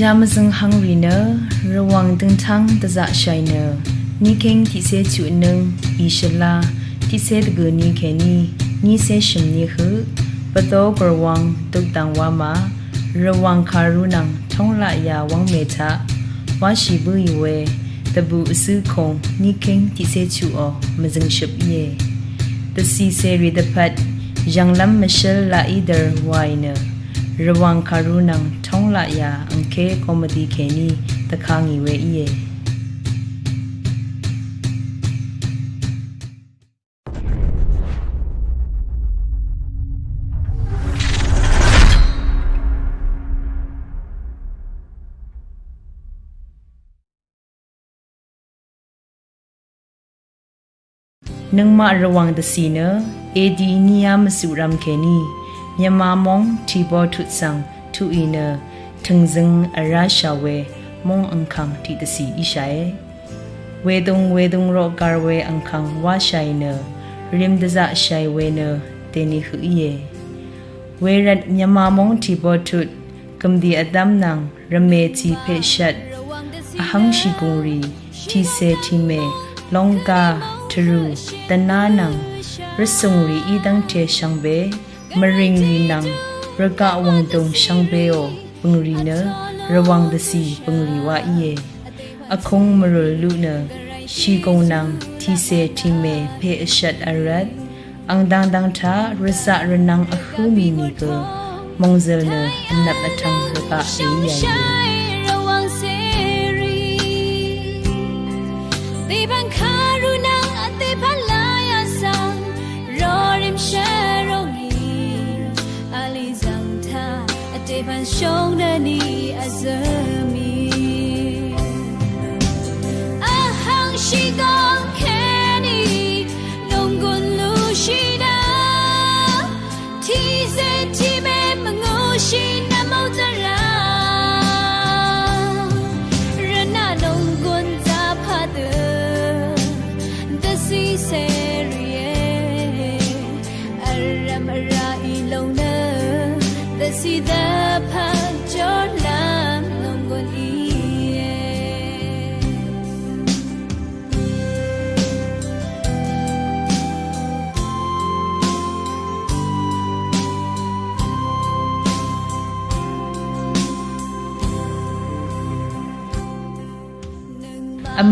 jamazang hangrina rawang dingthang taza shaina niking ti se chu nang ishala ti se de ni kheni ni se shim ni hu pato korwang tuk tang wa ma rawang kharunang thongla ya wang me cha wa shi bu yiwe tabu su khong niking ti se chu o mazang ship ye the si se re the pat janglam mashal la either wine ระวังคารุนังช่องละยาอังเคคอมดีเคนีตะคางอีเวอีเยนังมาระวังดสีเนอเอดีนิยามสุรามเคนี င်နာရဝံခါရုနံထုံးလာယာအန်ကေကောမဒီခေနီတခါငီဝဲဤယေနငမရဝံတစီနအေဒီနီယာမစုရမ်ခေနီမြန်မာမုံတီဘောထုဆန်သူအီနထငဇင်အရာရှာဝဲမုံအန်ခန့်တီတစီဣရှာယေဝေဒုံဝေဒုံရောကာဝဲအန်ခန့်ဝါရှိုင်နရိမ်ဒဇရှိုင်ဝဲနတေနီခူယေဝေရတ်မြန်မာမုံတီဘောထုကမ်ဒီအဒမ်နံရမေချီဖေရှတ်အဟန်းရှိကုရီတီစေတီမေလောင်ကာထရူတနာနံရဆုံရီဤဒန်းတေရှံဘေ မရင်ရီနံရကဝံတုံရှံဘေယောပငရီနရဝံဒစီပငရီဝါဤယေအခုံမရလူနရှိကုံနံတီစေတီမေဖေအရှတ်အရတ်အန်ဒန်ဒန်သာရစရနံအခုမီနီကမုံဇယ်နအနပ်အထံရကအေးယို at they ban shong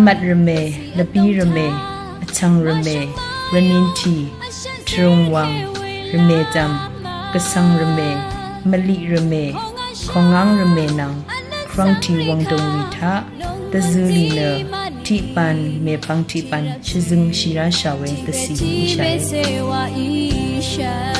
မတ်ရမေလပီရမေအချံရမေရနင်းတီထရုံဝံရမေတမ်ကဆံရမေမလီရမေခေါငန်းရမေနံခရန့်တီဝံတုံဝီထာတဇူလီနတီပန်မေပန်းတီပန်ရှိဇင်းရှိရာရှာဝဲတစီရှာ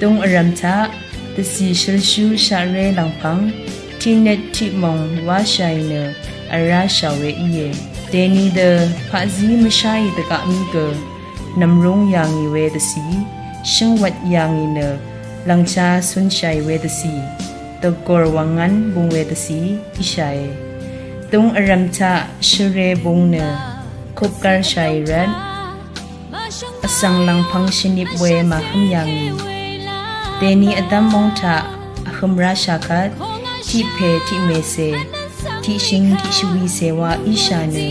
တုံအရမ်ချတစီရှရရှူရှာရဲလောင်ဖန်းတီနက်တီမုံဝါရှိုင်နအရာရှာဝဲဤယေဒေနီဒဖာဇီမရှိုင်တကမီကနမ်ရုံယာငီဝဲတစီရှင်ဝတ်ယာငီနလန်ချာဆွန်ရှိုင်ဝဲတစီတကောဝငန်ဘုံဝဲတစီဣရှိုင်တုံအရမ်ချရှရဲဘုံနခုပ်ကာရှိုင်ရန်အစံလန်ဖန်းရှင်နိဘဝဲမခမ်ယာငီ တေနီအတမ်မုံထအခမရာရှာခတ်တိဖေတိမေစေတိရှင်တိရှဝီစေဝါဣရှာနေ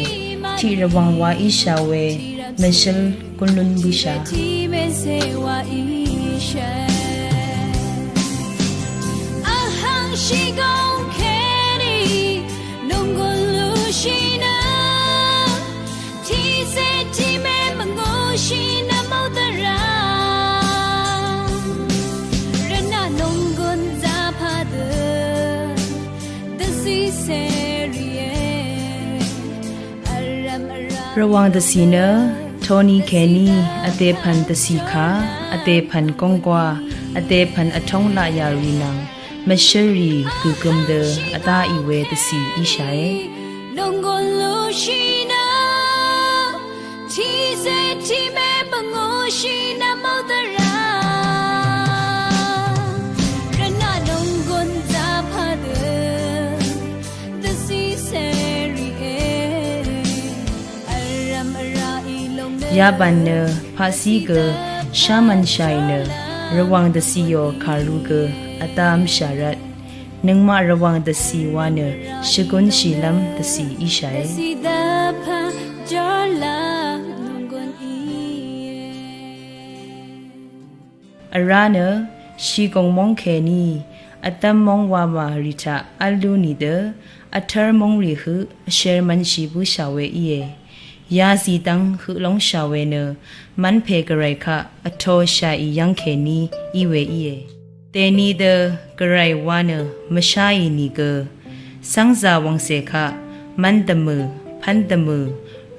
တိရဝံဝါဣရှာဝဲမရှယ်ကွန်လွန်ဘူရှာ ti me se wa isha ahang shigong keri nonggun lu shina ti se ti me mango shina mautara ra ရဝံတစီနထိုနီခဲနီအသေးဖန်တစီခာအသေးဖန်ကွန်ကွာအသေးဖန်အထုံးလာယာရီနံမရှရီကူကုမ်ဒအတာအီဝဲတစီအီရှာယေလုံကိုလူရှိနာချီစေချီမဲပငိုရှိနာမောဒရာရ Yabanne Phasige Shamanshine Rawang de Siyo Kaluge Atam Sharat Ningma Rawang de Siwane Shigun Shilam de Si Ishai Arana Shigong Mongkeni Atam Mongwa Marita Alunide Atar Mongri Hu Sherman Shibu Shawe Iye ยาสีตังหือลงชาเวเนมันเพกไรคะอโทชาอียังเคนีอีเวอีเอเตนีเดกไรวาเนมชาอีนีเกสังจาวังเสคะมันตะมือพันตะมือ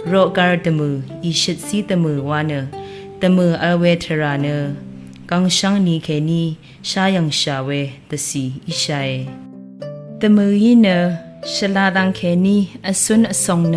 โรการตะมืออีชิดซีตะมือวาเนตะมืออเวทราเนกังชังนีเคนีชายังชาเวตะสีอีชาเอตะมือยีเนชลาดังเคนีอสุนอสงเน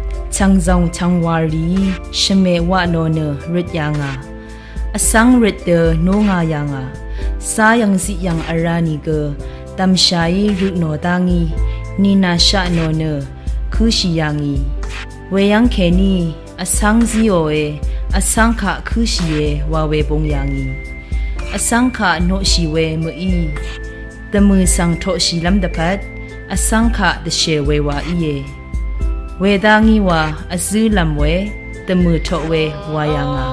နီကတမခအောအာဝါနလမ်ဝဲဝါဤယေယာဒတဘူရှဝဲရှိနလမ်ဝဲချမမန်းအစာငီမာအရေလမ်တဖတ်အစံခ nung pha wow ne nina ang phan phan shuwi shi yu o dangi si yanga weather si lam rat kha phan shong we sha lun lam chang zong chang wari shme wa no ne rit yanga asang rit de no nga yanga sa yang si yang arani ge tam shai ru no dangi nina sha no ne khu shi yangi we yang ke ni asang zi o e အစန်းခခူရှိယေဝါဝဲပုံယာငီအစန်းခနိုရှိဝဲမအီတမឺဆောင်ထောရှိလမ်ဒပတ်အစန်းခတရှေဝဲဝါအီယေ ဝေဒါငီဝါအဇူးလမ်ဝဲတမឺထောဝဲဝါယာငါ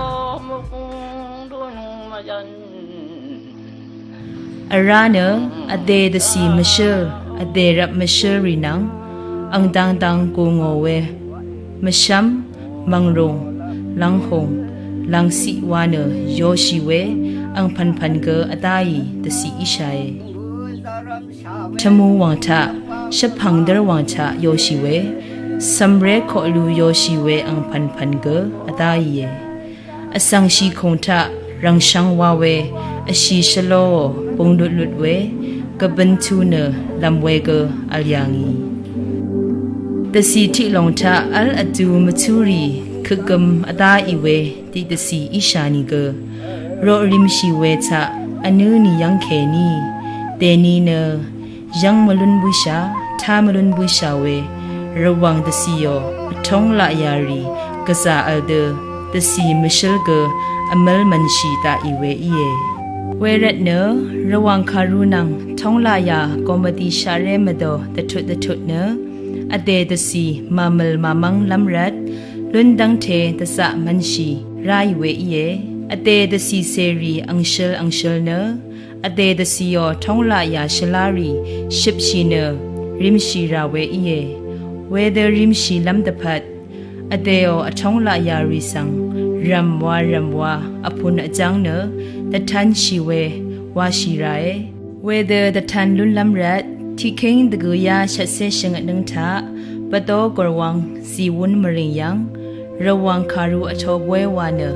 အရာနအဒေဒစီမရှေအဒေရမရှေရီနံအန်တန်တန်ကိုငိုဝဲမရှမ်မန်ရုံ lang hong lang si wana yo shi we ang phan phan ge atai de si ishai chamu wang tha shaphang dar wang cha yo shi we samre kho lu yo shi we ang phan phan ge atai ye asang shi khong tha rang shang wa we ashi shalo pong lut lut we kaban tu ne lam we ge alyangi တစီတီလုံချာအလ်အတူမချူရီခကမ်အတာအီဝဲတီတစီအီရှာနီကရောရိမရှိဝဲချအနူနီယန်ခဲနီတေနီနယန်မလွန်ဘူ ရှာသာမလွန်ဘူရှာဝဲရဝမ်တစီယောအထုံးလာယာရီကစားအဒတစီမရှယ်ကအမလ်မန်ရှိတာအီဝဲအီယေဝဲရက်နရဝမ်ခါရူနန်ထုံးလာယာကောမတီရှာရဲမတော်တထွတ်တထွတ်နအတေတစီမမလ်မမန်းလမ်ရတ်လွန်ဒန်းတေတဆမန်ရှိရိုင်ဝေယေအတေတစီစေရီအန်ရှယ်အန်ရှယ်နအတေတစီယောထုံးလာယာရှလာရီရှစ်ရှိနရိမရှိရာဝေယေ ဝေဒရိမရှိလမ်တဖတ်အတေယောအထုံးလာယာရီဆန်ရမ်ဝါရမ်ဝါအဖုန်အကြောင်းနတထန်ရှိဝေဝါရှိရာယေဝ whether the tan lun lam rat thi king the gu ya shat se shing nang tha pato korwang si wun maring yang rawang kharu a cho bwe wa ne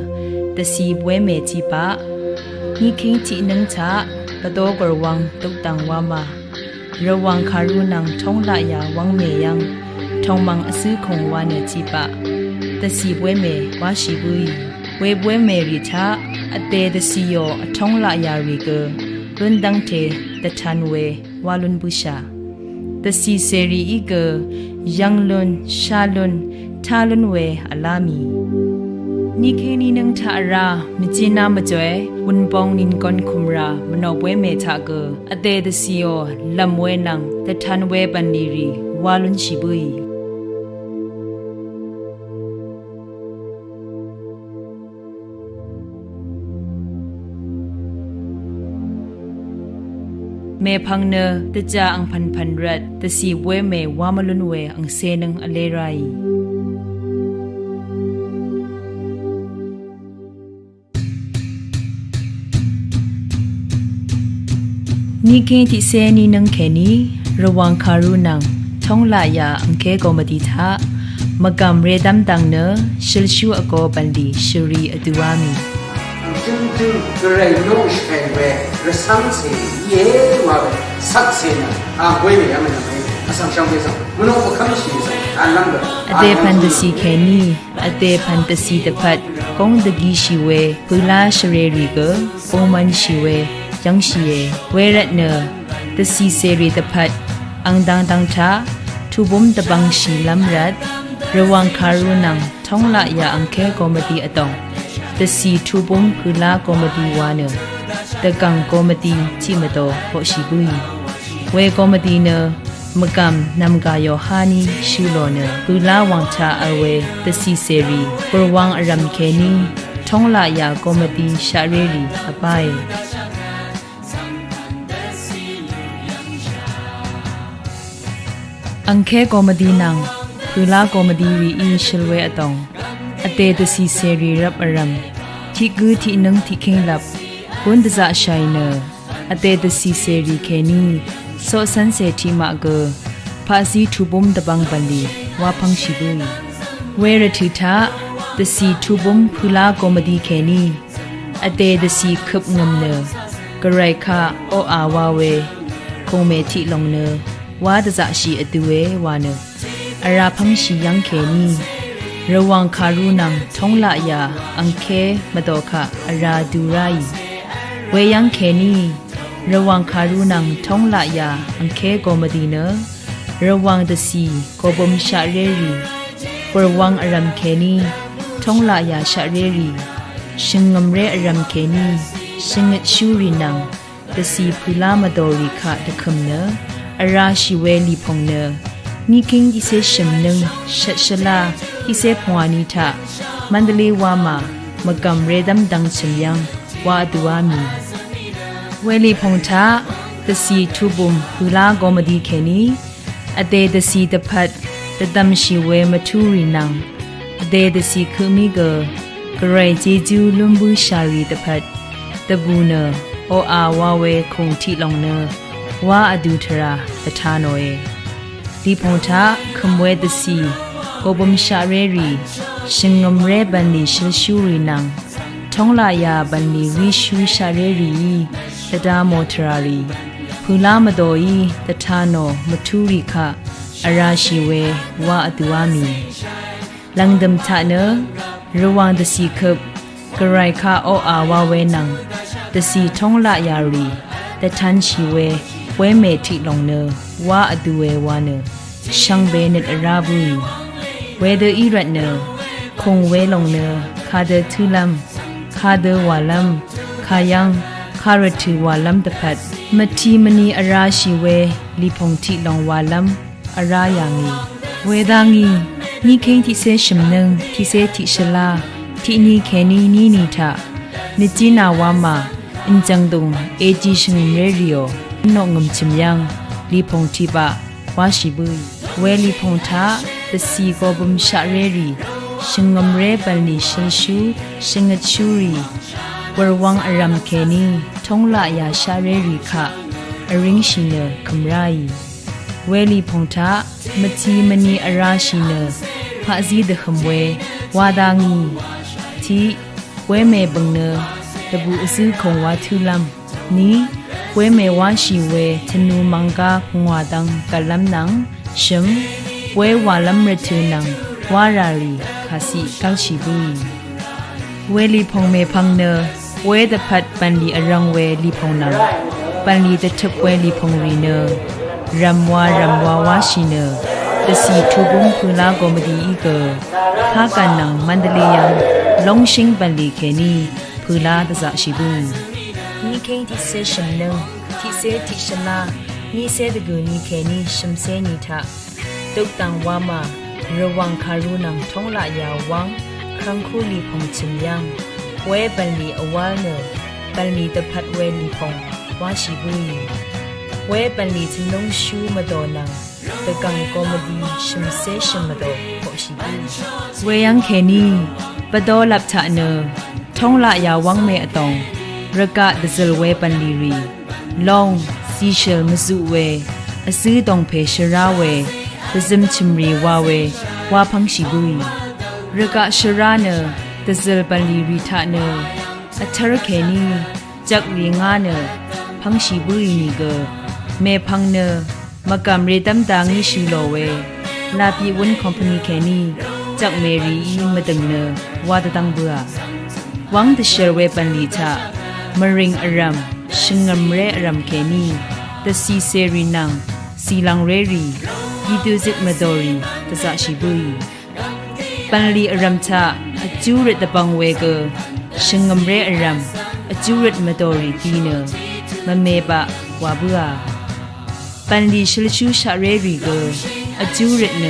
the si bwe me chi pa ni king chi nang tha pato korwang tuk tang wa ma rawang kharu nang thong la ya wang me yang thong mang asu khong wa ne chi pa the si bwe me wa shi bu yi ဝေပွဲမေရီချာအတေတစီယောအထုံးလာယာရီကလွန်ဒန်းတေတထန်ဝေဝါလွန်ဘူရှာတစီစေရီဤကယန်လွန်ရှာလွန်ထာလွန်ဝေအလာမီနိခေနီနန်းထာရာမချီနာမကျွဲဝန်ပောင်းနင်ကွန်ခုမရာမနောပွဲမေချာကအတေတစီယောလမ်ဝဲနန်းတထန်ဝဲပန်နီရီဝါလွန်ရှိဘူး me phangna te cha ang phan phan rat te si we me wa malun we ang se nang ale rai นิเคติเซนีนังเคนีระวังคารุนังท่องลายาอังเคกอมดิทะมกำเรดัมดังเนอชิลชูอโกบันดีชรีอตุวามี tuntu rai nosh kai we resang se ye wa we sak se na a gwe me yam na me asam shang pe sam mono ko kham shi sa a lam da a de pan de si ke ni a de pan de si de pat kong de gi shi we pu la shre ri go o man shi we yang shi ye we rat na de si se ri de pat ang dang dang cha thu bom de bang shi lam rat ระวังคารุนังท่องละอย่าอังเคกอมดีอตอง တစီထူဘုံဖူလာကောမတီဝါနတကန်ကောမတီချိမတော်ဟောရှိဘူးဝဲကောမတီန magam namga yohani shulone bula wangcha awe tasi seri purwang aram kheni thongla ya komati shareri apai angkhe komati nang bula komati wi i shilwe atong ate tasi seri rap aram thi gu thi nang thi khing lap kun da shaina ate tasi seri kheni စောဆန်းစေတီမာကဖာစီထူဘုံတဘန်းပန်လီဝါဖန်းရှိဘူးဝဲရတီတာတစီထူဘုံဖူလာကောမဒီခဲနီအတေတစီခပ်ငုံနဂရိုက်ခအိုအာဝါဝဲခုံမေတီလုံနဝါဒဇရှိအတူဝဲဝါနအရာဖန်းရှိယန် ระวังคารุนังทงละยา อังเคมาดอคะอาราดูไรเวยังเคนีระวังคารุนังทงละยา อังเคโกมดีเนระวังดสีโกบมชาเรรีประวังอารัมเคนีทงละยาชาเรรีชิงงมเรอารัมเคนีชิงชูรินังดสีพุลามาดอริคะดะคมเนอาราชิเวลีพงเนนิคิงดิเซชมนึงชัชลา စေပွားနီတာမန္တလေးဝါမှာမကမ်ရေဒမ်ဒန်းချင်ယံဝါဒူဝါမီဝဲလီဖုန်တာတစီထူဘုံဘူလာဂောမဒီခေနီအတေတစီတဖတ်တတမ်ရှိဝဲမထူရီနံအတေတစီခမီကဂရေဂျီဂျူလွန်ဘူးရှာရီတဖတ်တဘူနအိုအာဝါဝဲခုံထီလောင် နဝါအဒူထရာတထာနောယေဒီဖုန်တာခမွဲတစီကိုဘုံရှာရဲရီရှင်ငမရဲဘန်နီရှလရှူရီနံထုံးလာယာဘန်နီဝီရှူရှာရဲရီတဒါမောထရာရီဖူလာမတော်ဤတထာနောမထူရိခအရာရှိဝဲဝါအတူဝမီလန်ဒမ်ချနရဝမ်တစီခပ်ဂရိုင်ခါအောအာဝဝဲနံတစီထုံးလာယာရီတထန်ရှိဝဲဝဲမေထိလုံနဝါအတူဝဲဝါနရှန်ဘဲနက်အရာဘူး ဝဲဒဤရတ်နခုံဝဲလုံနခါဒထူလမ်ခါဒဝါလမ်ခါယံခါရတီဝါလမ်တဖတ်မတီမနီအရာရှိဝဲလီဖုန်တီလောင်ဝါလမ်အရာယာငီဝေဒာငီနီခိန်တီဆေရှမနန်တီဆေတီရှလာတီနီခဲနီနီနီထမြချီနာဝါမာအင်ဂျန်ဒုံအေဂျီရှင်ရေရီယိုနောငမ်ချင်ယန်လီဖုန်တီပါဝါရှိဘူးဝဲလီဖုန်တာ တစီကိုဘုံရှာရေရီရှင်ငမ်ရဲပန်လီရှင်ရှူရှင်ငချူရီဝရဝ ang aram kheni thongla ya share ri kha အရင်းရှိနခမရိုင်ဝဲလီဖုန်တာမချီမနီအရာရှိနဖာဇီဒခမဝဲဝါဒါငီတီဝဲမဲဘငနတဘူအစည်းခုံဝါထူလမ်နီဝဲမဲဝါရှိဝဲချနူမန်ကာငွာတန်ကလမ်နန်ရှမ် ဝဲဝါလမ်ရထူနန်ဝါရာရီခါစီကောက်ရှိဘူးဝဲလီဖုံမဲဖန်းနဝဲတဖတ်ပန်လီအရံဝဲလီဖုံနန်ပန်လီတထပ်ဝဲလီဖုံရီနရမ်ဝါရမ်ဝါဝါရှိနတစီထူဘုံဖူလာကိုမဒီဤကခါကန်နန်မန္တလေးယံလုံရှင်းပန်လီခေနီဖူလာတစရှိဘူးနီခိန်တီဆေရှင်န တီဆေတီရှလာနီဆေဒဂူနီခေနီရှမ်ဆေနီတာတုတ်တန်ဝါမာရဝံခါရူနံထုံးလာယာဝံခန်းခုလီဖုံချင်ယံဝဲပန်လီအဝါနပန်လီတဖတ်ဝဲလီဖုံဝါရှိဘူးဝဲပန်လီချလုံရှူမတော်နံတကန်ကောမဒီရှမ်ဆေရှမ်မတော်ပေါ်ရှိဘူးဝဲယံခေနီပတော်လပ်ချနထုံးလာယာဝံမဲအတောင်ရကဒဇလဝဲပန်လီရီလောင်စီရှယ်မစုဝဲ ตซึมชิมรีวาเววาพังชิบุยรกะชราเนตซึลบัลีริทาเนอัชรเคนีจักรีงานเนพังชิบุยนีเกเมพังเนมากำเรตัมตางิชิโลเวลาปีวุนคอมพานีเคนีจักเมรีอีมะดึงเนวาตะตังเบือวังตะเชรเวปันลีทามาริงอารัมชิงงมเรอารัมเคนีตะซีเซรีนังซีลังเรรี ဤတူစစ်မတော်ရီတစရှိဘူးပန်လီအရမ်ချအကျူရတဲ့ပငဝဲကရှင်ငမရဲအရမ်အကျူရတ်မတော်ရီတီနမမေပဝါဘူးဟာပန်လီရှလရှူရှာရဲရီကိုအကျူရတ်န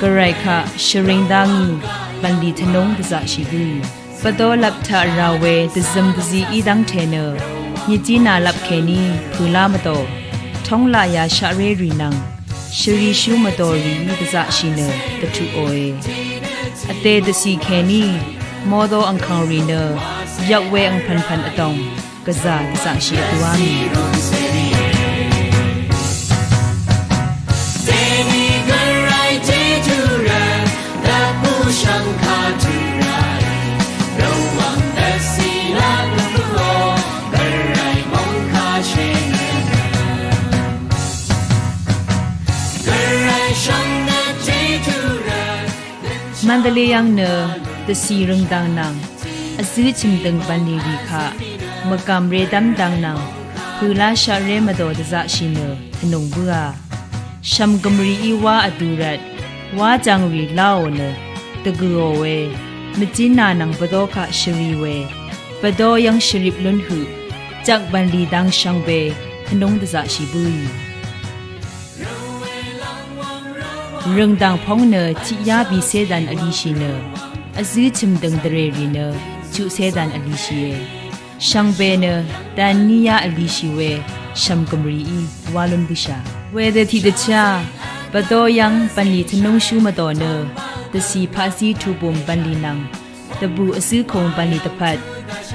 ဂရိုက်ခရှရင်ဒန်းပန်လီထနုံးတစားရှိဘူးပတော်လပ်ထရာဝဲတဇမ်တဇီအီဒန်းထေနညจีနာလပ်ခဲနီဖူလာမတော်ထုံးလာယာရှာရဲရီနံ ရှရီရှူမတော်ရီတစားရှိနတထူအိုေအသေးတစီခဲနီမောဒိုအန်ခေါရီနရောက်ဝဲအန်ဖန်ဖန်အတောင်ကစားကစားရှိအတူအမီမန္บลียังเนอตะสีรังดังนางอซื้อชิมดังบันนีดีค่ะมะกำเรดัมดังนางคือลาชาเรมาโดดจะชินเนอนงเบื่อชัมกมรีอีวาอดูรัดวาจังรีเล่าเนอตะกูโอเวมจินานังปะโดคะชรีเวปะโดยังชริบลุนหืจักบันลีดังชังเบอนงดจะชิบุย နီယာအလီရှိဝဲရှမ်ကမရီဤဝါလွန်ဘူရှာဝဲတဲ့တီတချာပတော်ယံပန်လီထနုံရှူမတော်နတစီဖာစီထူပုံပန်လီနံတဘူအစည်းခုံပန်လီတဖတ်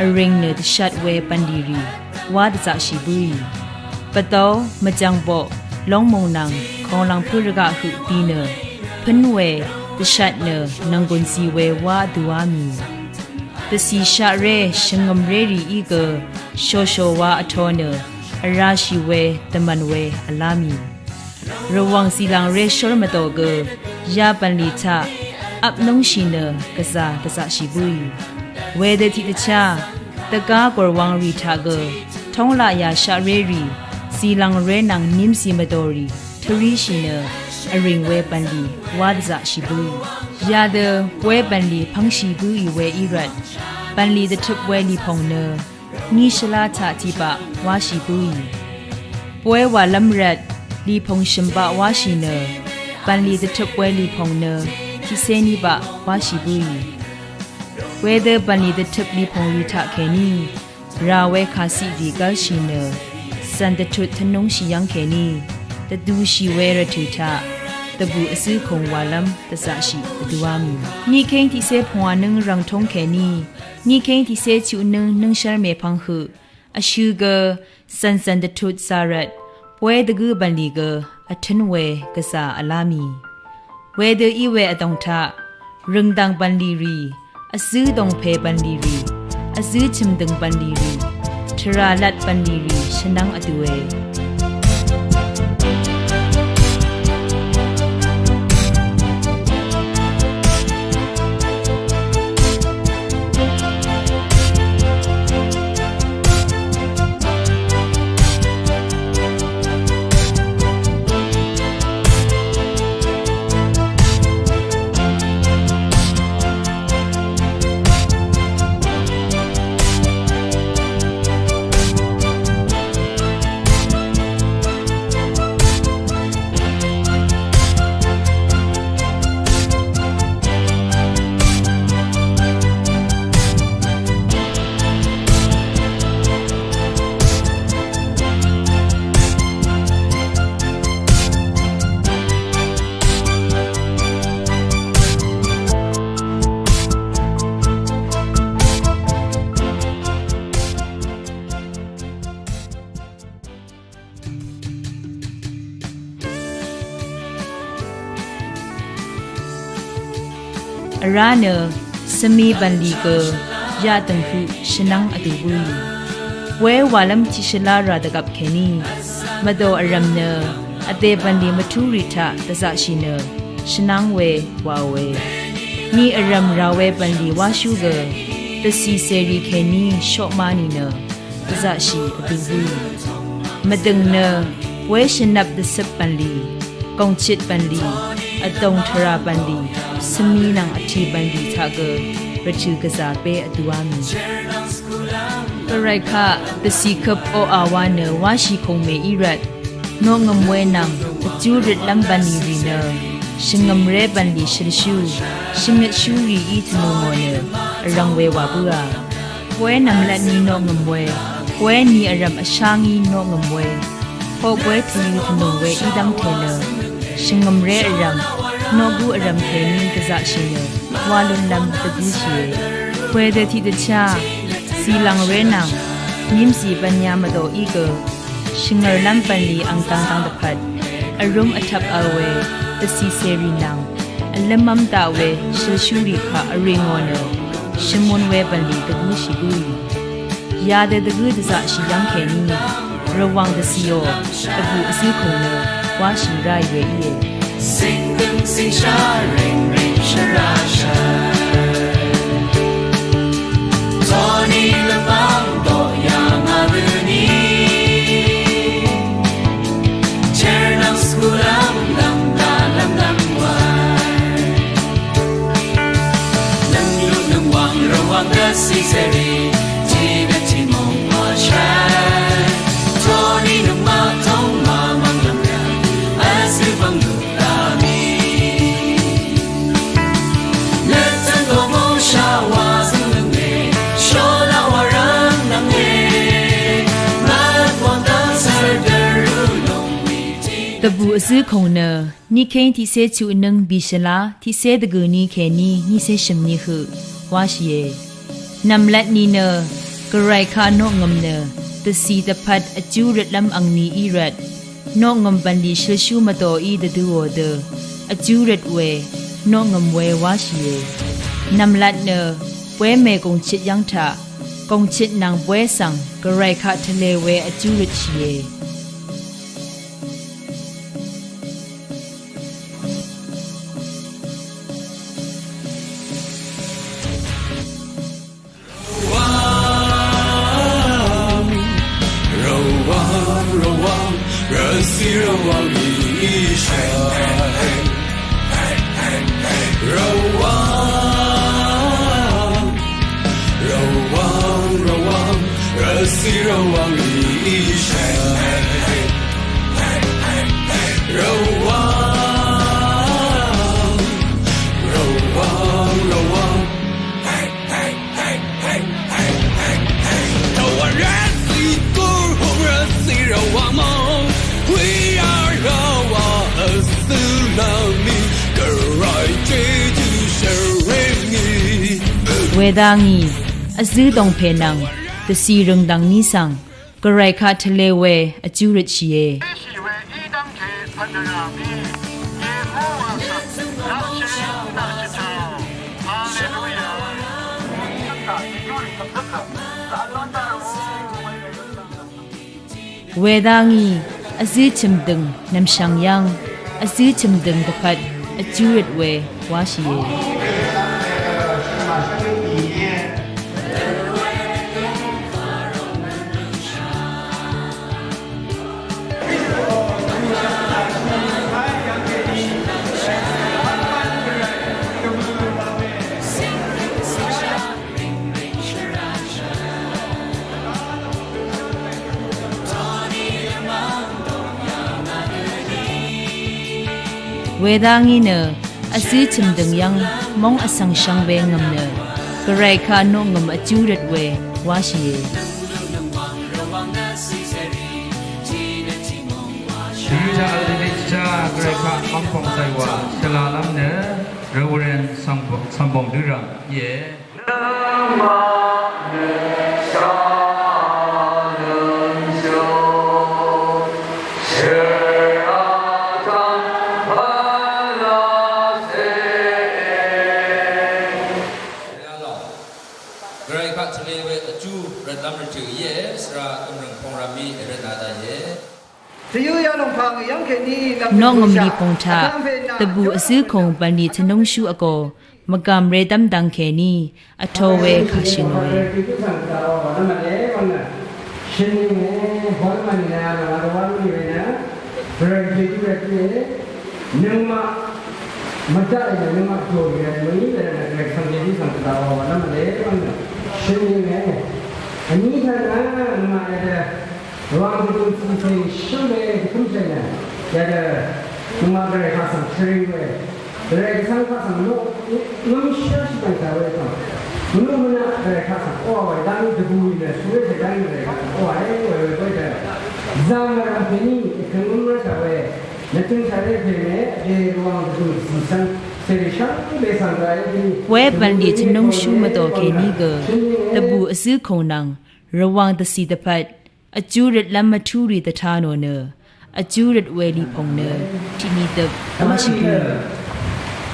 အရင်နတရှတ်ဝဲပန်လီရီဝါဒဇရှိဘူးပတော်မကြံပေါ့လုံးမုံနံခေါလောင်ဖုရကဟုတီနဖန်ဝဲတရှတ်နနန်ကွ န်စီဝဲဝါဒူဝါမီတစီရှာရဲရှင်ငမ်ရဲရီဤကရှောရှောဝါအထောနအရာရှိဝဲတမန်ဝဲအလာမီရဝံစီလောင်ရဲရှောမတော်ကယာပန်လီချအပ်နုံရှိနကစားတစရှိဘူးဝဲတဲ့တိတချာတကားကောဝံရီထာကထုံးလာယာရှာရဲရီ စီလောင်ရဲနန်နင်းစီမတော်ရီထရီရှိနအရင်ဝဲပန်လီဝါဒဇရှိဘူးရာဒဝဲပန်လီဖန်းရှိဘူးဤဝဲဤရတ်ပန်လီတထုပ်ဝဲလီဖုံနနီရှလာချာတိပဝါရှိဘူးပွဲဝါလမ်ရတ်လီဖုံရှင်ပဝါရှိနပန်လီတထုပ်ဝဲလီဖုံနခိစေနီပဝါရှိဘူးဝဲဒပန်လီတထုပ်လီဖုံရီထခဲနီရာဝဲခါစီဒီကရှိန စန်တထုထနုံရှိယန်ခဲနီတဒူရှိဝဲရထူထတဘူအစည်းခုံဝါလမ်တဆရှိတဒူဝါမီနီခိန်တီစေဖွာနင်းရန်ထုံခဲနီနီခိန်တီစေချူနင်းနင်းရှာမေဖန်းဟုအရှူဂစန်စန်တထုဆာရတ်ပွဲတကူပန်လီကအထင်းဝဲကစားအလာမီဝဲဒဤဝဲအတောင်ထရင်ဒန်ပန်လီရီအစူးတောင်ဖဲပန်လီရီအစူးချင်ဒန်ပန်လီရီ ထရာလတ်ပန်လီရီရှနန်းအတူဝဲအ ရနစမီပန်လီကရတန်ခုရှနန်းအတူဘူးဝဲဝါလမ်ချီရှလာရာဒကပ်ခေနီမဒိုအရမ်နအသေးပန်ဒီမထူရီထတဇရှိနရှနန်းဝဲဝါဝဲနီအရမ်ရာဝဲပန်ဒီဝါရှုကတစီစေရီခေနီရှော့မာနီနတဇရှိအတူဘူးမဒငနဝဲရှနပ်ဒစပန်လီကုံချစ်ပန်လီ အတုံထရာပန်လီစမီနံအထီပန်ဒီသာကရချူကစားပဲအတူအမီပရိုက်ခတစီကပ်အိုအာဝါနဝါရှိခုံမေအီရတ်နောငမွေနံအကျူရစ်လမ်ပန်နီရီနရှင်ငမရဲပန်ဒီရှရရှူရှင်မြရှူရီအီတနိုမောနအရံဝဲဝါပူရာပွဲနမလနီနောငမွေပွဲနီအရမ်အရှာငီနောငမွေဟောပွဲထီထနိုဝဲအီဒမ်ထေန ရှင်ငမရဲအရမ်နောဘူးအရမ်ခေနင်းကစားရှင်ရဝါလုံလမ်တကူရှိဝဲတဲ့တီတချာစီလံရဲနံမြင်းစီပညာမတော်ဤကရှင်ငရလမ်ပန်လီအန်ကန်တန်တဖတ်အရုံအထပ်အဝဲတစီစေရီနံအလမမ်တာဝဲရှရှူရီခအရင်ငောနရှင်မွန်ဝဲပန်လီတကူရှိဘူးရာတဲ့တကူတစားရှိလံခေနင်းရဝမ်တစီယောတကူအစည်းခုံန ဝါရှိရိုက်ရဲ့ Sing them, sing sha, ring ring sha ra sha. Tony le bang do ya ma bu ni. Chernam skulam lam da lam lam wa. Lam lu lam wang ro wang da si se ri. Ji တဘူအစည်းခုံနနိခိန်တီဆေချူနင်းဘီရှလာတီဆေဒဂူနီခေနီနိဆေရှမ်နီဟုဝါရှိယေနမ်လက်နီနဂရိုင်ခါနောငမ်နတစီတဖတ်အကျူရလမ်အန်နီအီရတ်နောငမ်ပန်ဒီရှရှူမတော်ဤဒဒူဝဒအကျူရတ်ဝဲနောငမ်ဝဲဝါရှိယေနမ်လက်နပွဲမေကုံချစ်ယန်းထကုံချစ်နံပွဲဆောင်ဂရိုင်ခါထလေဝဲအကျူရတ်ရှိယေ ဝေဒာငီအစည်းတုံဖေနံတစီရုံဒန်နီဆန်ဂရိုက်ခါထလေဝဲအကျူရချီယေ เวดางีอซีชิมดึงนำชังยังอซีชิมดึงตะพัดอจูริดเว wedangi ne asi chimdeng yang mong asang shang be ngam ne grai kha no ngam achu ret we wa shi ye Yuja Alinicha Greka Ampong Saiwa Shalalam Ne Reverend Sambong Durang Ye Nama Ne နောငမလီပုံထတဘူအစုခုံပန်ဒီချနုံရှုအကောမကံရေတမ်တန်ခဲနီအထောဝဲခါရှင်နော်ရှင်နေဟောမန်နာလာတော့ဝါလို့နေနာဘရန်တီတူရတီနုံမမတရနုံမပြောရတယ်မင်းလည်းလည်းဆံပြေဒီဆံတာဝါနမလေးရှင်နေအနိဒနာမရတဲ့ဝါဘူးသူချင်းရှင်နေသူချင်း Dada, cuma dari kasam seriwe, dari kasam kasam lu, lu misal sih dari kawe kan, lu mana dari kasam, oh, dari debu ini, sudah dari dari kasam, oh, ini dari dari zaman ini, ekonomi kawe, nanti cari bini, di ruang debu sisan. ဝဲဘန်ဒီချနုံရှုမတော်ကေနီကတပူအစည်းခုံနံရဝံတစီတဖတ်အကျူးရလက်မထူရီတထာနောနော အကျူးရဝဲလီဖုန်နဲတီမီတဝါရှိကူ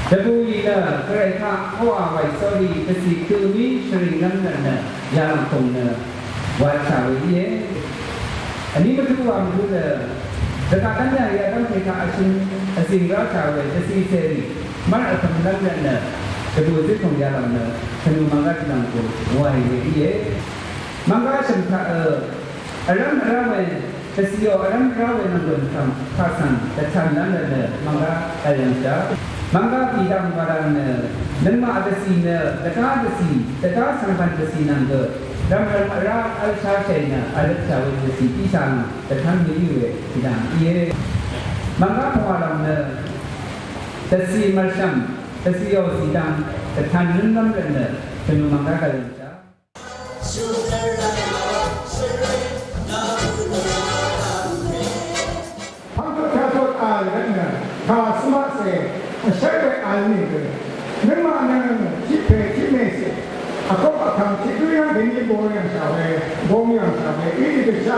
ဒဘူလီလာခရိုင်ခါဟောအဝိုင်ဆော်ဒီပစီကူမီရှရီနမ်နန်နယာမ်ဖုန်နဲဝါချာဝီယေအနိမတူဝါမူလဲဒကာကန်ညာရတော့ခေခါအရှင်အစင်ရာချာဝဲတစီဆယ်ရီမာအတမ်နမ်နန်န kedua itu pemjalan seni mangga kinangku wahai dia mangga sempat alam alam စံခအအရမ်ရဝေတစီယောအရမ်ရဝေနံဒန်သံခါဆန်တချန်နန္ဒနမင်္ဂလာအယံချာ mangga pidam barang ne nenma adasi ne taka adasi taka sangkan adasi nangge dam ram ra al sa chena al sa we adasi pisang takan mi we pidam ye mangga phawalam ne tasi marsham tasi yo sidam takan nunam ne tenu mangga kalan 生命安宁的。那么呢，去培去面试，啊，搞把他去这样人家模样啥的，模样啥的，一直啥，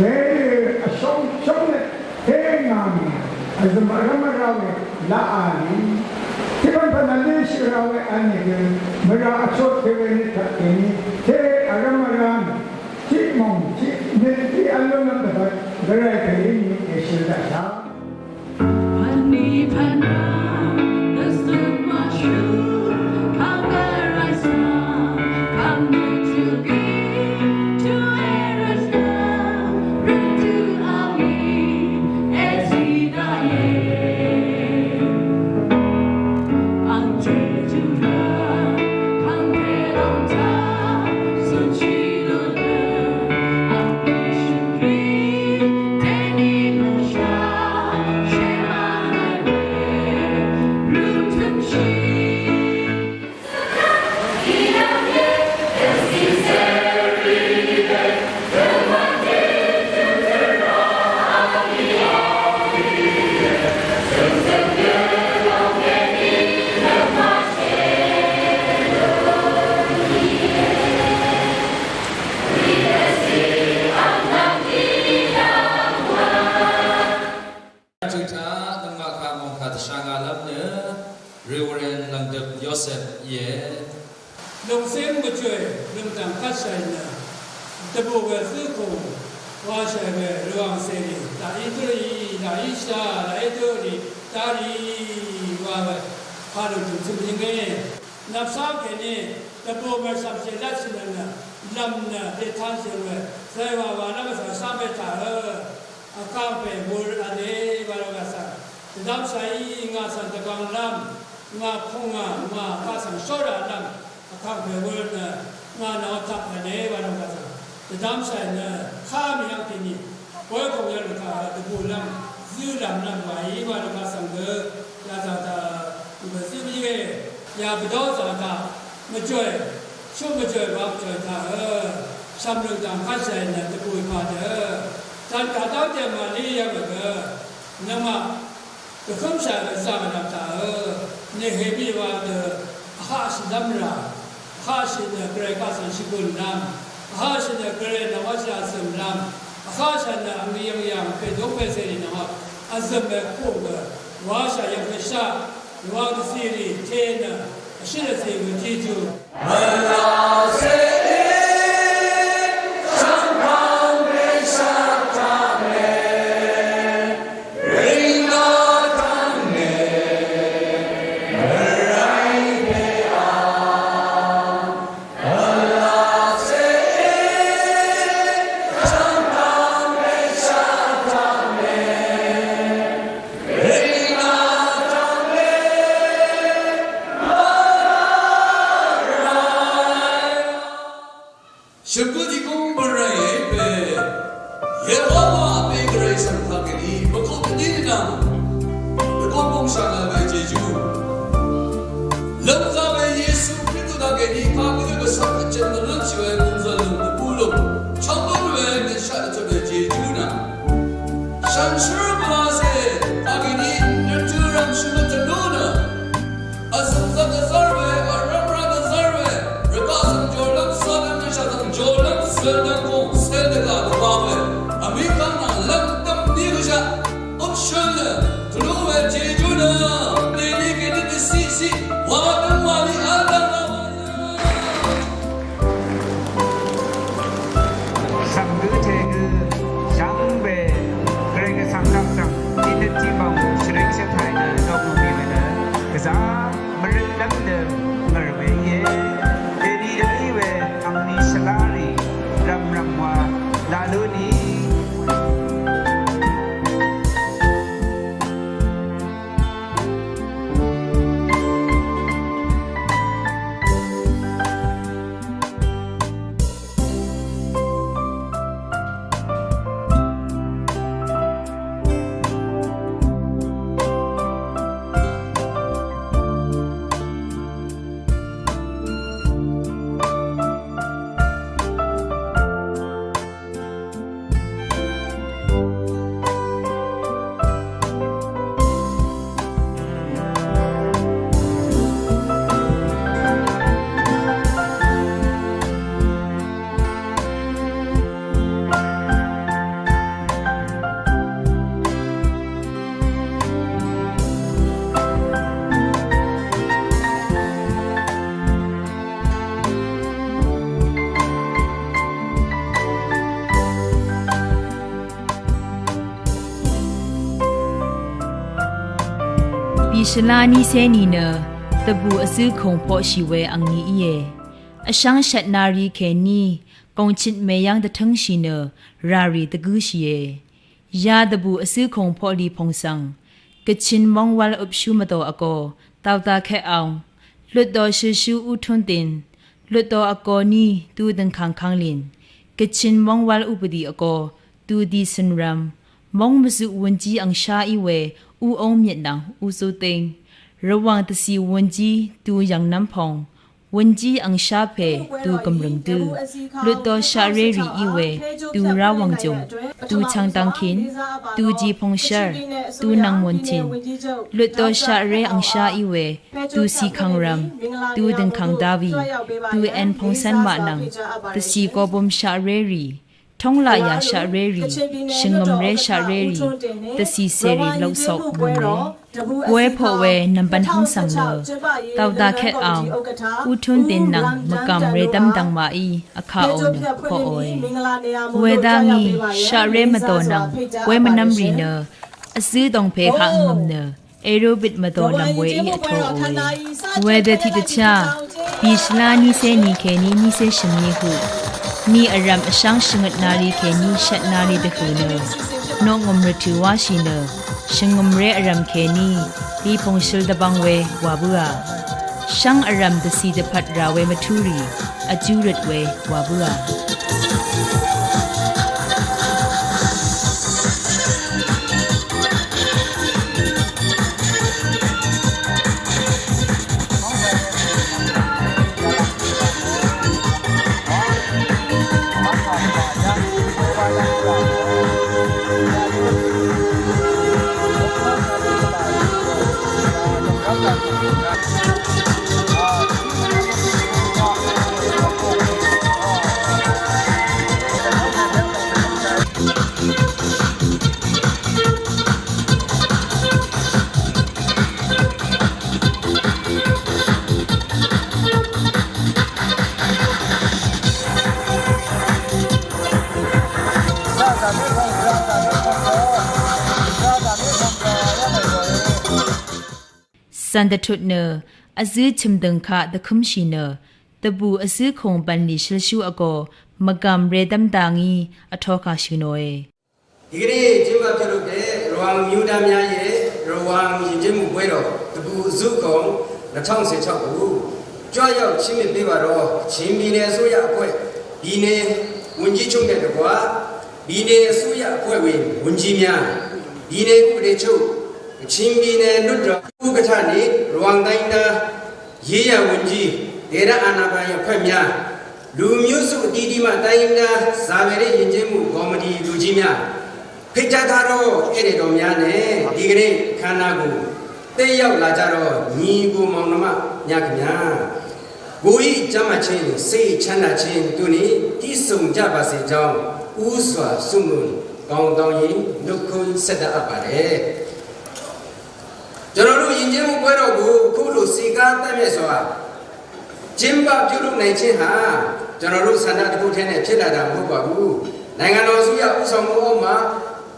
那上上的天安宁，啊，什么什么啥的，那安宁。Tiban panalin shirawe anigin, mera achot teveni takini, te aramaran, ti mong, ti, ti alonam dapat, gara kayin eşirdaşa. นี่ทั lum tam khat sai na de bu we su ko wa sai we ruang se ni da i tu ri da i sha da i tu ri da ri wa we ha lo tu tu ning ge nap sa ke ni de bu me sam se la sin na lam na de than se we sai wa wa na sa sa be ta he a ka pe bu a de ba lo ga sa dam sai nga san ta kang lam nga khong nga nga ka san so ra lam အခါပဲ ဝဲနာနာနာတပ်နေဘာလို့ကစားတဒမ်းဆိုင်နာခါမရောက်တင်ကြီးဘွဲကောင်ရတဲ့ခါတပူလမ်းဇူလမ်းလမ်းဝိုင်းဘာလို့ကစားကလာတာတာဒီမစီမီရဲ့ညာဘတော်ဆိုတာမကြွယ်ရှုံးမကြွယ်ဘာကြွယ်တာဆမ်လုံတန်ခါဆိုင်နာတပူပါတယ်တန်တာတော့တယ်မလေးရမှာကနမတခုံးဆိုင်စားမတာနေဟေဘီဝါဒဟာစဒမ်ရာ khashina kare kasan shikul nam khashina kare nawasha sam nam khashina amiyam yam pe do pe se ni nama azam be ko ga washa yam pe sha wa du siri tena ashira se gu ji ju Allah se ရှလာနီဆဲနီနတပူအစူးခုံဖို့ရှိဝဲအငီအေအရှန်းရှက်နာရီခဲနီကုံချစ်မေယန်တထန်းရှိနရာရီတကူးရှိေရာတပူအစူးခုံဖို့လီဖုံဆောင်ကချင်မောင်ဝါလအုပ်ရှုမတော်အကောတောက်တာခဲအောင်လွတ်တော်ရှူရှူဥထွန်းတင်လွတ်တော်အကောနီတူဒန်ခန်းခန်းလင်ကချင်မောင်ဝါလဥပဒီအကောတူဒီစန်ရမ်မောင်မစုဝန်ကြီးအန်ရှာအီဝဲ ဦးအောင်မြင့်တောင်ဦးစိုးသိန်းရဝံတစီဝန်ကြီးတူရန်နမ်ဖုံဝန်ကြီးအန်ရှာဖေတူကမရင်တူလွတ်တော်ရှာရေရီဤဝဲတူရာဝံဂျုံတူချန်တန်ခင်တူဂျီဖုံရှာတူနန်မွန်ချင်းလွတ်တော်ရှာရေအန်ရှာဤဝဲတူစီခန်ရမ်တူဒန်ခန်ဒါဗီတူအန်ဖုံဆန်မနန်တစီကောဘုံရှာရေရီ ထုံးလာယာရှာရဲရီရှင်ငမ်ရဲရှာရဲရီတစီစေရီလောက်ဆောက်မွန်လေဝဲဖို့ဝဲနံပန်ဟန်းဆမ်လောတောက်တာခက်အောင်ဥထွန်းတင်နံမကမ်ရဲတမ်တန်မာအီအခါအိုနဖောအိုဝဲဒါငီရှာရဲမတော်နံဝဲမနမ်ရီနအစည်းတုံဖေခါငမ်နအေရိုဘစ်မတော်နံဝဲအီအထောအိုဝဲတဲ့တိတချာဘီရှလာနီစေနီခဲနီနီစေရှင်မီဟု နီအရမ်အရှောင်းရှငတ်နာရီခဲနီရှက်နာရီတခုနောနောငုံရတူဝါရှိနောရှင်ငုံရဲအရမ်ခဲနီဒီပုံရှယ်ဒဘန်ဝဲဝါဘူးအာ ရှန်အရမ်ဒစီဒဖတ်ရာဝဲမထူရီအကျူရတ်ဝဲဝါဘူးအာ สันตทุดเนอအစည်းချင်ဒန်ခါဒခုမ်ရှိနတဘူအစည်းခုံပန်နီရှလရှုအကောမကမ်ရေဒမ်တာငီအထောခါရှိနိုအေ ဒီကနေ့ကျင်းပပြုလုပ်တဲ့ရဝမ်မြူတာများရဲ့ရဝမ်ယဉ်ကျေးမှုပွဲတော်တပူအစုကုံ2016ကိုကြွရောက်ချင်းမြပေးပါတော့ချင်းပြည်နယ်အစိုးရအဖွဲ့ဒီနယ်ဝန်ကြီးချုပ်တဲ့တကွာဒီနယ်အစိုးရအဖွဲ့ဝင်ဝန်ကြီးများဒီနယ်ဥပဒေချုပ် ချင်းပြည်နယ်လွတ်တော်ဥက္ကဋ္ဌနေရဝမ်တိုင်းတာရေးရဝန်ကြီးဒေရအာနာပိုင်အဖွဲ့များလူမျိုးစုအတီးတီးမှတိုင်းတာဇာဝေရယဉ်ကျေးမှုကော်မတီလူကြီးများဖိတ်ကြားထားတော့အဲ့ဒီတော်များနဲ့ဒီကနေ့ခန္ဓာကိုတက်ရောက်လာကြတော့ညီကိုမောင်နှမညခင်ဗျာကိုဤကျမ်းမချင်းစိတ်ချမ်းသာခြင်းတို့နေတည်ဆုံကြပါစေကြောင်းဥစွာဆုမွန်ကောင်းတောင်းရင်နှုတ်ခွန်းဆက်တတ်အပ်ပါတယ် ကျွန်တော်တို့ယဉ်ကျေးမှုပွဲတော်ကိုခုလိုစီကားတက်မြတ်စွာကျင်းပပြုလုပ်နိုင်ခြင်းဟာကျွန်တော်တို့ဆန္ဒတစ်ခုတည်းနဲ့ဖြစ်လာတာမဟုတ်ပါဘူးနိုင်ငံတော်အစိုးရဥဆောင်မှုအောက်မှာ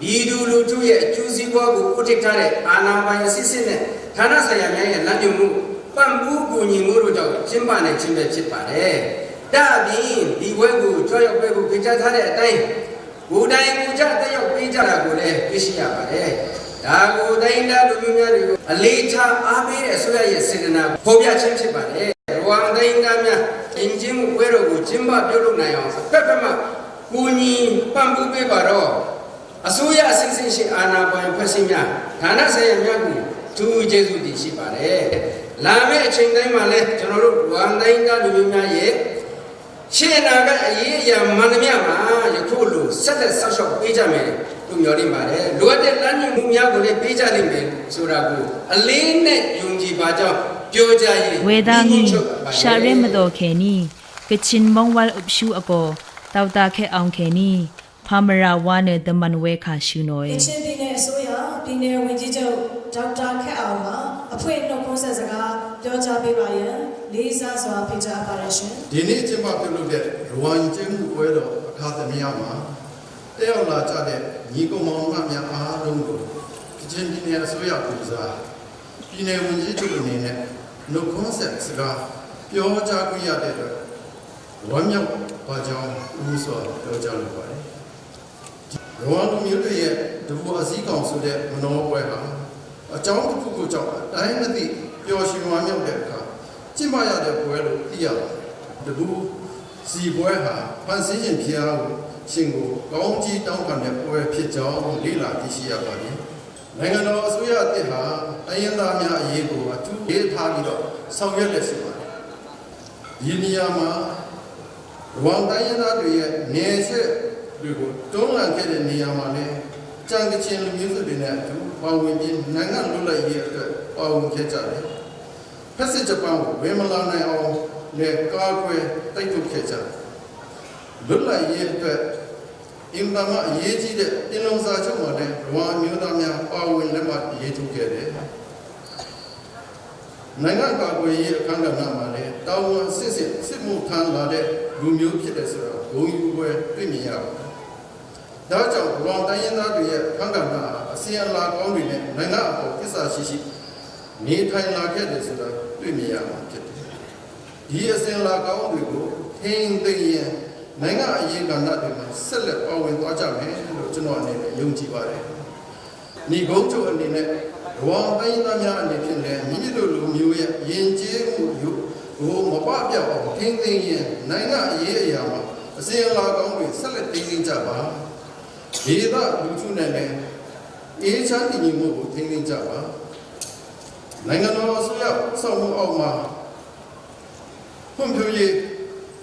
ဒီလူလူတို့ရဲ့အကျိုးစီးပွားကိုဥထိပ်ထားတဲ့အာဏာပိုင်အစစ်စစ်နဲ့ဌာနဆိုင်ရာများရဲ့လမ်းညွှန်မှုပံ့ပိုးကူညီမှုတို့ကြောင့်ကျင်းပနိုင်ခြင်းပဲဖြစ်ပါတယ်။ဒါအပြင်ဒီဘွဲကိုကြွရောက်ပဲကိုပြချထားတဲ့အတိုင်းကိုယ်တိုင်ကိုယ်ကြတက်ရောက်ပေးကြတာကိုလည်းသိရှိရပါတယ်။ ဒါကိုတိုင်းသားလူမျိုးများတွေကိုအလေးထားအားပေးတဲ့အစိုးရရဲ့စေတနာဖော်ပြခြင်းဖြစ်ပါတယ်။ရဝမ်တိုင်းသားများအင်ဂျင်မှုပွဲတော်ကိုကျင်းပပြုလုပ်နိုင်အောင်ဖက်ဖက်မှကူညီပံ့ပိုးပေးပါတော့အစိုးရအစစ်စစ်ရှိအာဏာပိုင်ဖွဲ့စည်းများဌာနဆိုင်ရာများကိုသူကျေးဇူးတင်ရှိပါတယ်။လာမယ့်အချိန်တိုင်းမှာလည်းကျွန်တော်တို့ဝန်တိုင်းသားလူမျိုးများရဲ့ ရှေ့နာကအရေးအရာမှန်သမျှမှာယခုလိုဆက်လက်ဆောက်ရှောက်ပေးကြမယ်လို့မျှော်လင့်ပါတယ်။လိုအပ်တဲ့လမ်းညွှန်မှုများကိုလည်းပေးကြလိမ့်မယ်ဆိုတာကိုအလေးနဲ့ယုံကြည်ပါကြောင်းပြောကြရင်ဝေဒာငီရှာရဲမတော်ခဲနီကချင်မုံဝါလအပရှုအကောတောက်တာခဲအောင်ခဲနီဖာမရာဝါနဲ့ဒမန်ဝဲခါရှုနိုကအေချင်ပြည်နယ်အစိုးရပြည်နယ်ဝန်ကြီးချုပ်ဒေါက်တာခက်အောင်ကအဖွဲ့နှုတ်ခွန်းဆက်စကားပြောကြားပေးပါရန် လေးစားစွာဖိတ်ကြားပါရရှင်ဒီနေ့ကျင်းပပြုလုပ်တဲ့ရဝမ်ကျင်းမှုပွဲတော်အခါသမယမှာတက်ရောက်လာကြတဲ့ညီကောင်မောင်နှမများအားလုံးကိုကချင်ပြည်နယ်အစိုးရပူဇာပြည်နယ်ဝန်ကြီးချုပ်အနေနဲ့နှုတ်ခွန်းဆက်စကားပြောကြားခွင့်ရတဲ့အတွက်ဝမ်းမြောက်ပါကြောင်းဦးစွာပြောကြားလိုပါတယ်။ရဝမ်လူမျိုးတွေရဲ့တဘူအစည်းကောင်ဆိုတဲ့မနောပွဲဟာအကြောင်းတစ်ခုခုကြောင့်အတိုင်းမသိပျော်ရွှင်ဝမ်းမြောက်တဲ့အခါ ကျင့်ပရတဲ့ပွဲလို့သိရပါတယ်။တဘူစီပွဲဟာဖန်ဆင်းရင်ဖျားကိုရှင်ကိုကောင်းကြီးတောင်းခံတဲ့ပွဲဖြစ်ကြောင်းလေ့လာသိရှိရပါတယ်။နိုင်ငံတော်အစိုးရအသစ်ဟာအရင်သားများအရေးကိုအထူးလေးထားပြီးတော့ဆောင်ရွက်လက်ရှိပါတယ်။ဒီနေရာမှာဝန်တိုင်းရင်းသားတွေရဲ့နေဆက်တွေကိုတွန်းလှန်ခဲ့တဲ့နေရာမှာလည်းကြံကချင်လူမျိုးစုတွေနဲ့အတူပါဝင်ပြီးနိုင်ငံလွတ်လပ်ရေးအတွက်ပါဝင်ခဲ့ကြတယ်။ ဖက်စစ်ဂျပန်ကိုဝေမလာနိုင်အောင်နဲ့ကာကွယ်တိုက်ထုတ်ခဲ့ကြတယ်။လွတ်လပ်ရေးအတွက်အင်တာမအရေးကြီးတဲ့တင်လုံးစာချုပ်မှာလည်းရဝမ်မျိုးသားများပါဝင်လက်မှတ်ရေးထိုးခဲ့တယ်နိုင်ငံကာကွယ်ရေးအခမ်းအနားမှာလည်းတာဝန်စစ်စစ်စစ်မှုထမ်းလာတဲ့လူမျိုးဖြစ်တဲ့ဆိုတာဂုဏ်ယူပွဲတွေ့မြင်ရပါတယ်။ဒါကြောင့်ရဝမ်တိုင်းရင်းသားတွေရဲ့အခမ်းအနားအစီအလာကောင်းတွေနဲ့နိုင်ငံအပေါ်ကိစ္စရှိရှိ နေထိုင်လာခဲ့တယ်ဆိုတာတွေ့မြင်ရမှာဖြစ်တယ်။ဒီအစဉ်လာကောင်းတွေကိုထိန်းသိမ်းရင်နိုင်ငံအရေးကဏ္ဍတွေမှာဆက်လက်ပါဝင်သွားကြမယ်လို့ကျွန်တော်အနေနဲ့ယုံကြည်ပါတယ်။ညီကုန်းချုပ်အနေနဲ့ဘဝတိုင်းသားများအနေဖြင့်လည်းမိမိတို့လူမျိုးရဲ့ယဉ်ကျေးမှုယူကိုမပပြောက်အောင်ထိန်းသိမ်းရင်နိုင်ငံအရေးအရာမှာအစဉ်အလာကောင်းတွေဆက်လက်တည်နေကြပါဒေသလူထုနဲ့လည်းအေးချမ်းတည်ငြိမ်မှုကိုထိန်းသိမ်းကြပါ နိုင်ငံတော်အစိုးရစောင့်မှုအောက်မှာဖွံ့ဖြိုးရေး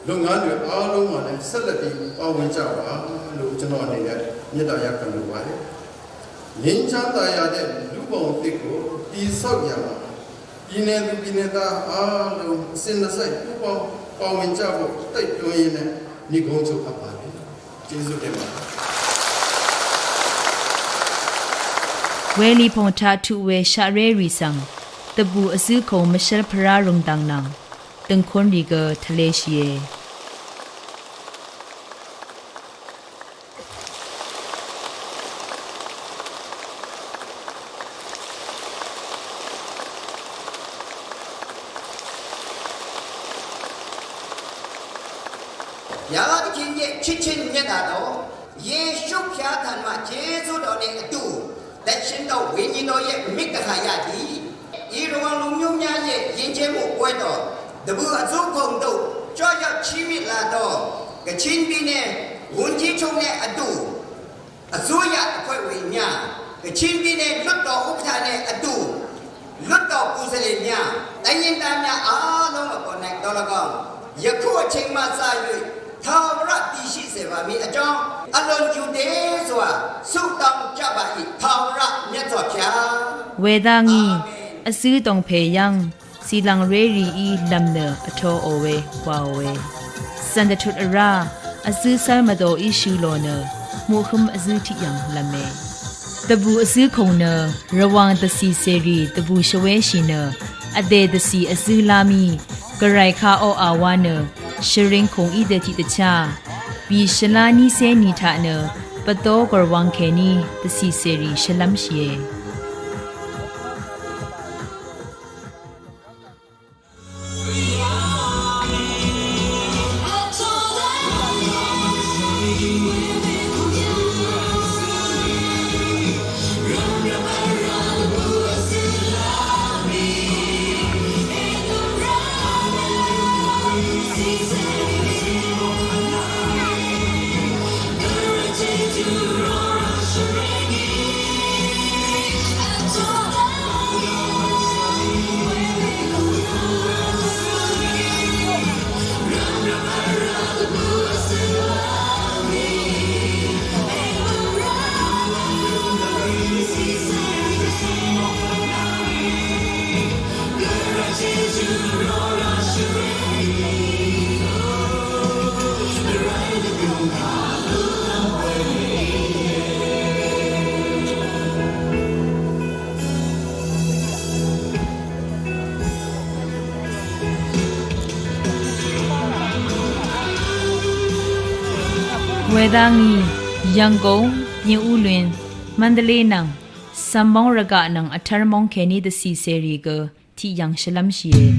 လုပ်ငန်းတွေအားလုံးမှာလည်းဆက်လက်ပြီးပါဝင်ကြပါလို့ကျွန်တော်အနေနဲ့မြစ်တာရက်ခံလိုပါတယ်ငင်းချမ်းသာရတဲ့လူပုံတစ်ကိုတည်ဆောက်ရမှာပြည်နယ်သူပြည်နယ်သားအားလုံးအစဉ်အစိုက်ပူပေါင်းပါဝင်ကြဖို့တိုက်တွန်းရင်းနဲ့ညီကုန်းချုပ်အပ်ပါတယ်ကျေးဇူးတင်ပါတယ်ဝဲလီဖုန်တာထုဝဲရှာရဲရီဆန် တပူအစည်းခုံမရှယ်ဖရာရုံတန်းနန်တင်ခွန်ဒီကထလေရှိယေရာသခင်ရဲ့ချစ်ချင်းမြတ်တာတော်ယေရှုဖျားထံမှာယေရှုတော်နဲ့အတူလက်ရှင်တော်ဝိညာဉ်တော်ရဲ့မိဂဟာယသည် ဤရဝလူမျိုးများရဲ့ယဉ်ကျေးမှုပွဲတော်တပူအစုခုံတို့ကြောက်ရောက်ချီးမြှင့်လာတော့ကချင်းပြည်နယ်ဝန်ကြီးချုပ်နဲ့အတူအစိုးရအဖွဲ့ဝင်များကချင်းပြည်နယ်လွတ်တော်ဥက္ကဋ္ဌနဲ့အတူလွတ်တော်ကိုယ်စားလှယ်များတိုင်းရင်းသားများအားလုံးအပေါ်၌တော်၎င်းယခုအချိန်မှစ၍သာဝရတည်ရှိစေပါမည်အကြောင်းအလွန်ကျူတယ်ဆိုတာဆုတောင်းကြပါ၏သာဝရမြတ်စွာဘုရားဝေဒငီ အစည်းတုံဖေယံစီလံရေရီဤလမ်နအထောအဝဲဝါဝဲစန္ဒထုအရာအစည်းဆာမတော်ဤရှူလောနမှုခုမအစည်းတိယံလမဲတဘူအစည်းခုံနရဝံတစီစေရီတဘူရှဝဲရှိနအဒေတစီအစည်းလာမီဂရိုင်ခါအောအာဝါနရှရင်ခုံဤဒတိတချာဘီရှလာနီစေနီထာနပတောဂရဝံခေနီတစီစေရီရှလမ်ရှိယေ ဝေဒငီရန်ကုန်မြင်းဦးလွင်မန္တလေးနံစမ်မောင်းရကနံအထရမောင်းခဲနီဒစီစေရီကတီယန်ရှလမ်ရှိယေ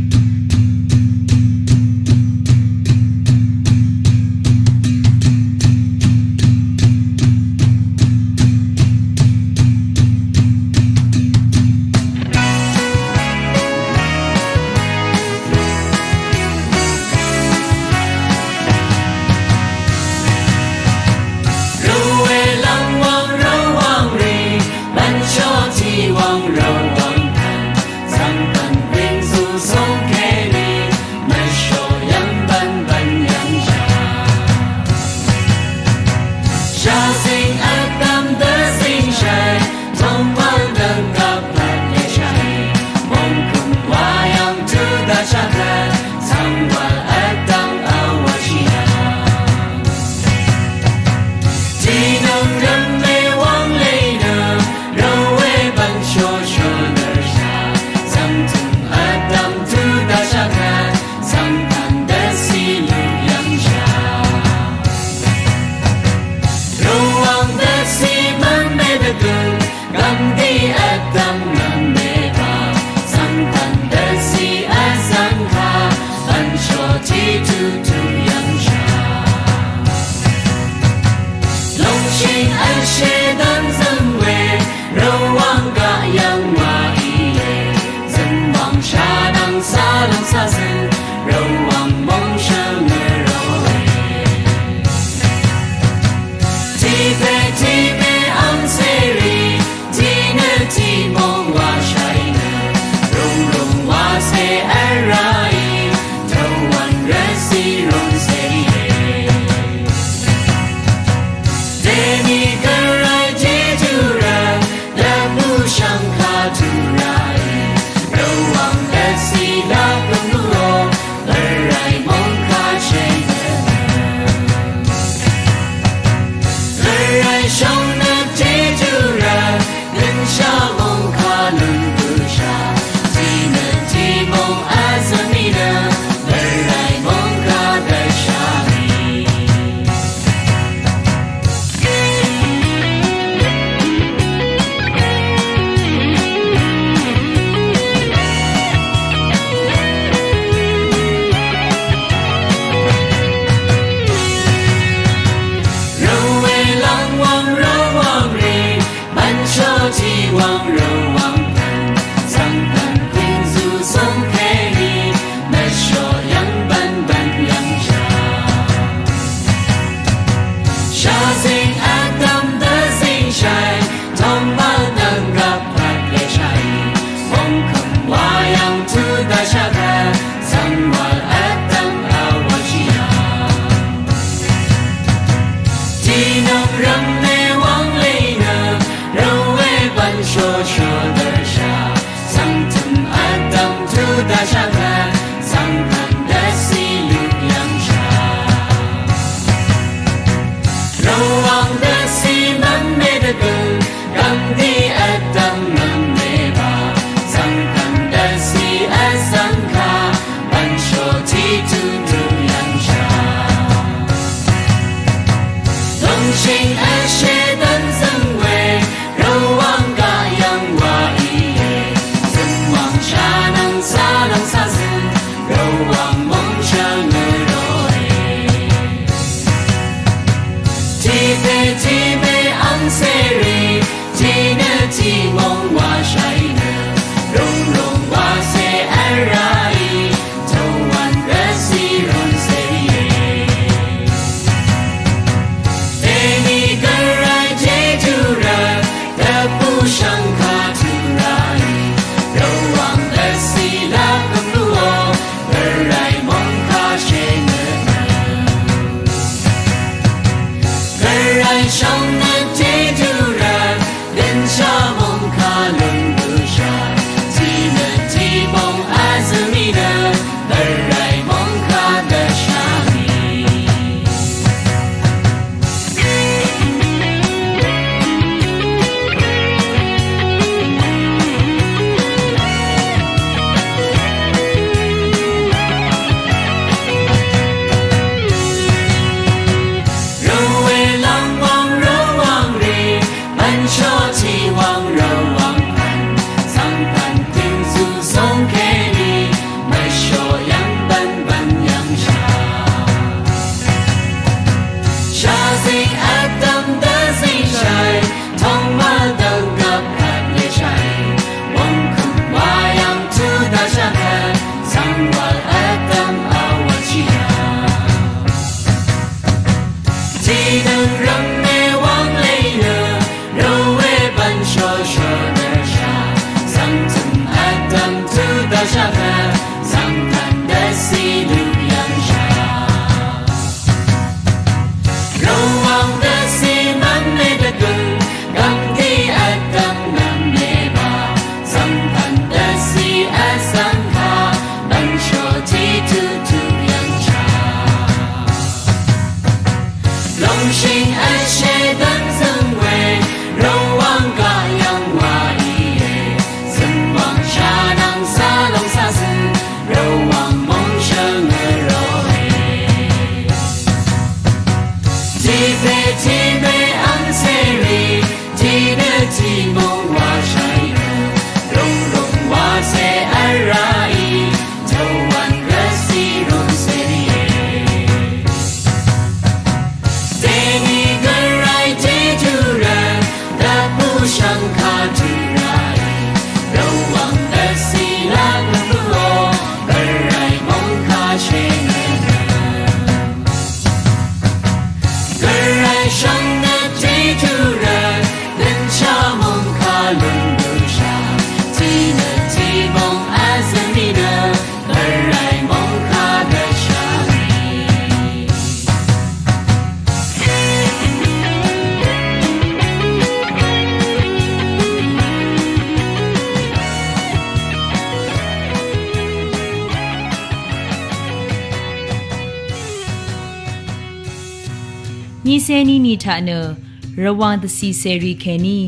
ရဝမ်တစီဆယ်ရီခဲနီ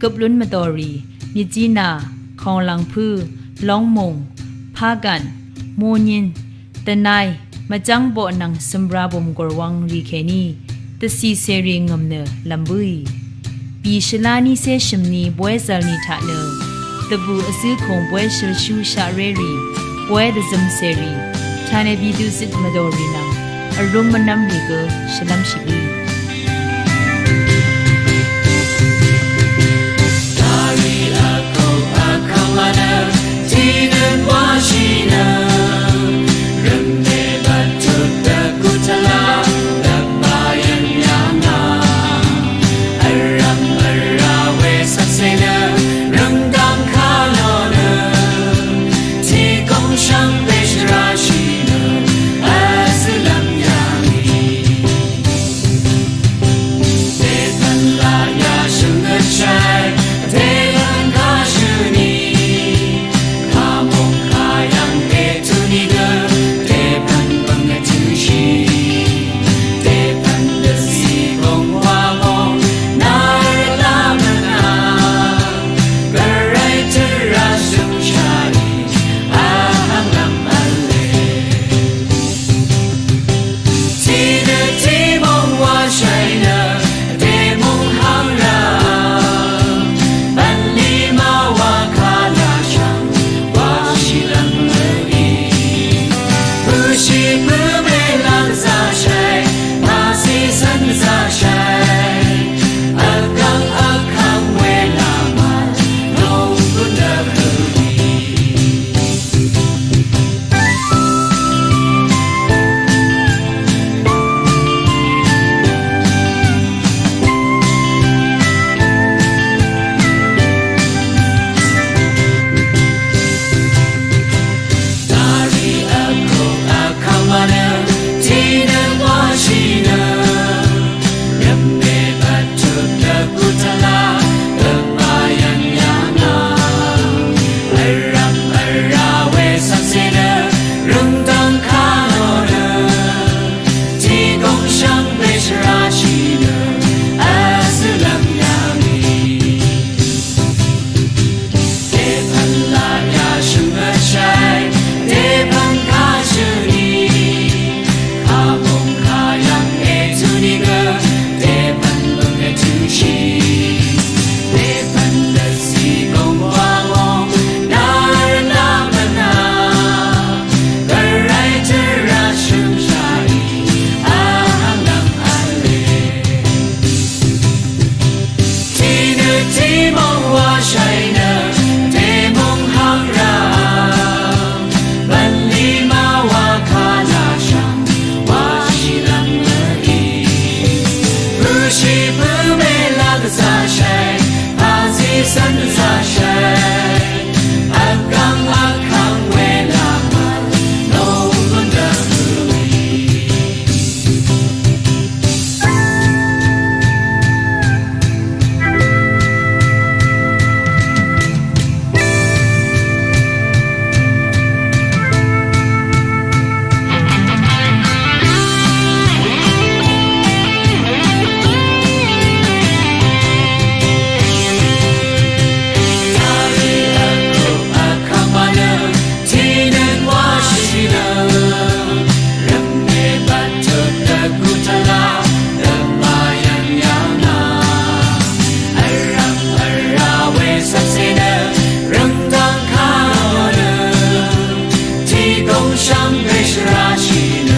ကပလွန်းမတော်ရီမြကြီးနာခေါလန်ဖူလောင်းမုံဖာကန်မိုညင်တနိုင်မကြန်းဘောနန်စမ်ရာဘုံဂောဝမ်ရီခဲနီတစီဆယ်ရီငမ်နလမ်ဘူီပီရှလာနီဆေရှမ်နီဘွဲဇာနီထာနတဘူအစည်းခုံဘွဲရှရှူရှာရဲရီဘွဲဒဇမ်ဆယ်ရီဌာနေဘီတုစစ်မတော်ရီနံအရုံမနမ်လီကရှလမ်ရှိဘီ Almaner, tine mașină 农商瑞士拉起。